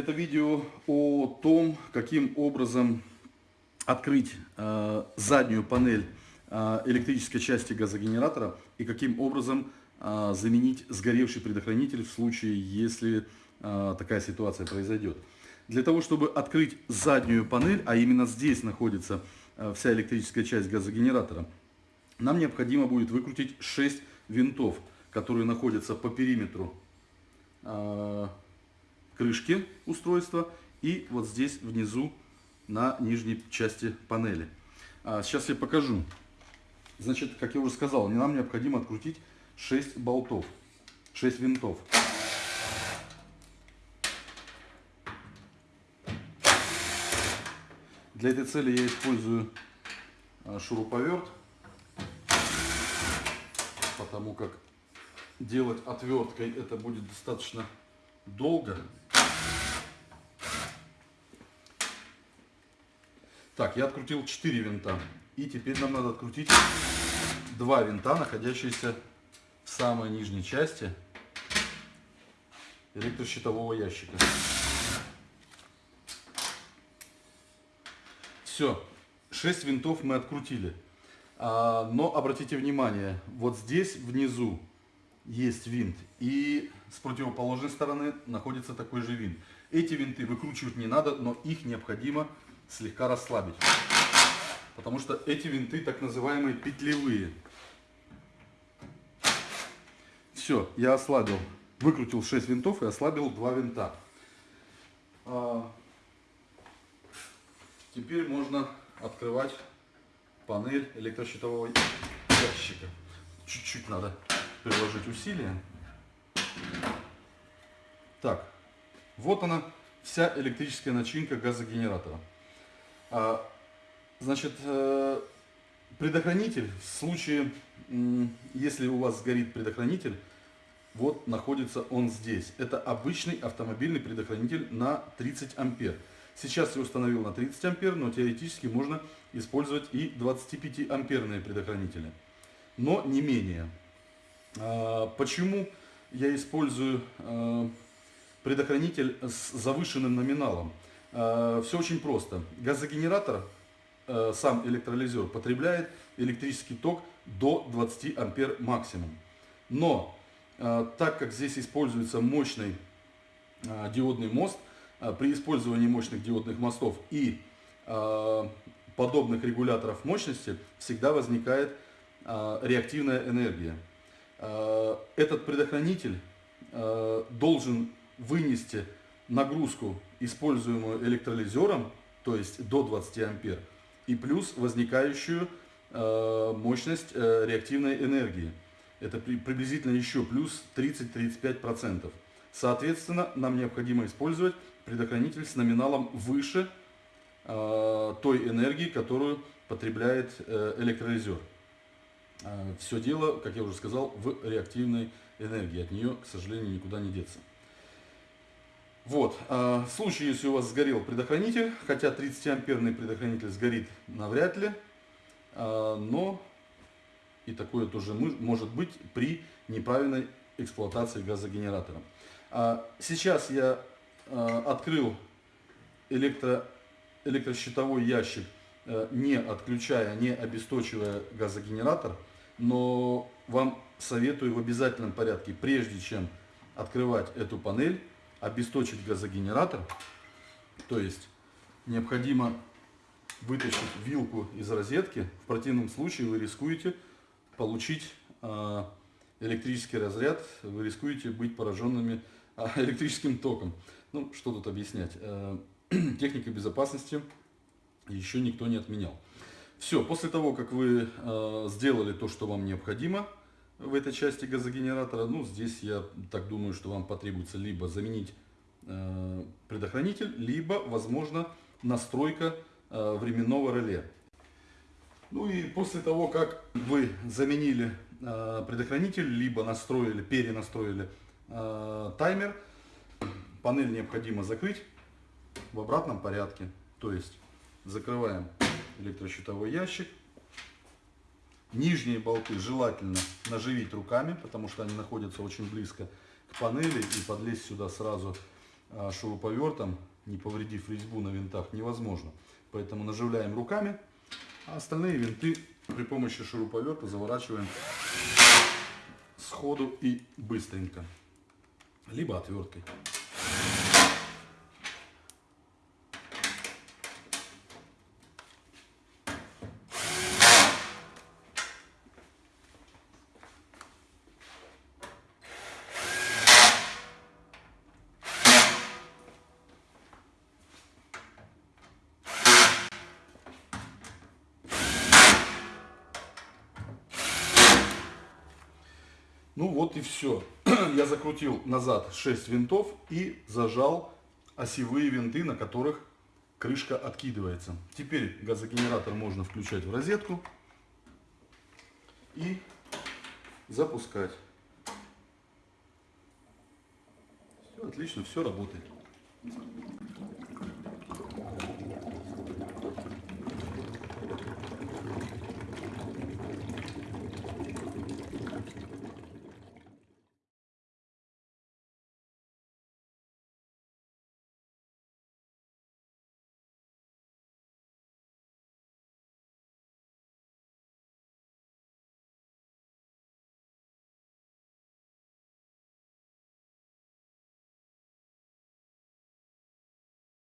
Это видео о том, каким образом открыть э, заднюю панель э, электрической части газогенератора и каким образом э, заменить сгоревший предохранитель в случае, если э, такая ситуация произойдет. Для того, чтобы открыть заднюю панель, а именно здесь находится э, вся электрическая часть газогенератора, нам необходимо будет выкрутить 6 винтов, которые находятся по периметру э, крышки устройства и вот здесь внизу на нижней части панели. А сейчас я покажу. Значит, как я уже сказал, нам необходимо открутить 6 болтов, 6 винтов. Для этой цели я использую а, шуруповерт, потому как делать отверткой это будет достаточно долго. Так, я открутил 4 винта. И теперь нам надо открутить два винта, находящиеся в самой нижней части электрощитового ящика. Все, 6 винтов мы открутили. А, но обратите внимание, вот здесь внизу есть винт, и с противоположной стороны находится такой же винт. Эти винты выкручивать не надо, но их необходимо слегка расслабить. Потому что эти винты так называемые петлевые. Все, я ослабил, выкрутил 6 винтов и ослабил 2 винта. А, теперь можно открывать панель электрощитового ящика. Чуть-чуть надо приложить усилия. Так, вот она, вся электрическая начинка газогенератора. А, значит, э, предохранитель, в случае, если у вас сгорит предохранитель, вот находится он здесь. Это обычный автомобильный предохранитель на 30 ампер. Сейчас я установил на 30 ампер, но теоретически можно использовать и 25 амперные предохранители. Но не менее. А, почему я использую э, предохранитель с завышенным номиналом? Э, Все очень просто. Газогенератор, э, сам электролизер, потребляет электрический ток до 20 ампер максимум. Но так как здесь используется мощный диодный мост, при использовании мощных диодных мостов и подобных регуляторов мощности всегда возникает реактивная энергия. Этот предохранитель должен вынести нагрузку, используемую электролизером, то есть до 20 ампер, и плюс возникающую э, мощность э, реактивной энергии. Это при, приблизительно еще плюс 30-35%. Соответственно, нам необходимо использовать предохранитель с номиналом выше э, той энергии, которую потребляет э, электролизер. Э, все дело, как я уже сказал, в реактивной энергии. От нее, к сожалению, никуда не деться. Вот, а, в случае, если у вас сгорел предохранитель, хотя 30-амперный предохранитель сгорит навряд ли, а, но и такое тоже может быть при неправильной эксплуатации газогенератора. Сейчас я открыл электро, электрощитовой ящик, не отключая, не обесточивая газогенератор, но вам советую в обязательном порядке, прежде чем открывать эту панель, обесточить газогенератор. То есть необходимо вытащить вилку из розетки. В противном случае вы рискуете получить э, электрический разряд, вы рискуете быть пораженными э, электрическим током. Ну, что тут объяснять. Э, техника безопасности еще никто не отменял. Все, после того, как вы сделали то, что вам необходимо, в этой части газогенератора. Ну, здесь я так думаю, что вам потребуется либо заменить э, предохранитель, либо, возможно, настройка э, временного реле. Ну и после того, как вы заменили э, предохранитель, либо настроили, перенастроили э, таймер, панель необходимо закрыть в обратном порядке. То есть закрываем электрощитовой ящик, Нижние болты желательно наживить руками, потому что они находятся очень близко к панели и подлезть сюда сразу а, шуруповертом, не повредив резьбу на винтах, невозможно. Поэтому наживляем руками, а остальные винты при помощи шуруповерта заворачиваем сходу и быстренько. Либо отверткой. Ну вот и все. Я закрутил назад 6 винтов и зажал осевые винты, на которых крышка откидывается. Теперь газогенератор можно включать в розетку и запускать. Все отлично, все работает.